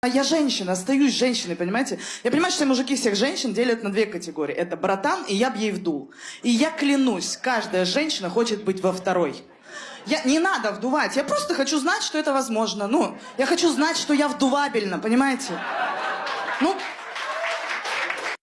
А я женщина, остаюсь женщиной, понимаете? Я понимаю, что мужики всех женщин делят на две категории. Это братан, и я б ей вдул. И я клянусь, каждая женщина хочет быть во второй. Я, не надо вдувать, я просто хочу знать, что это возможно. Ну, я хочу знать, что я вдувабельна, понимаете? Ну,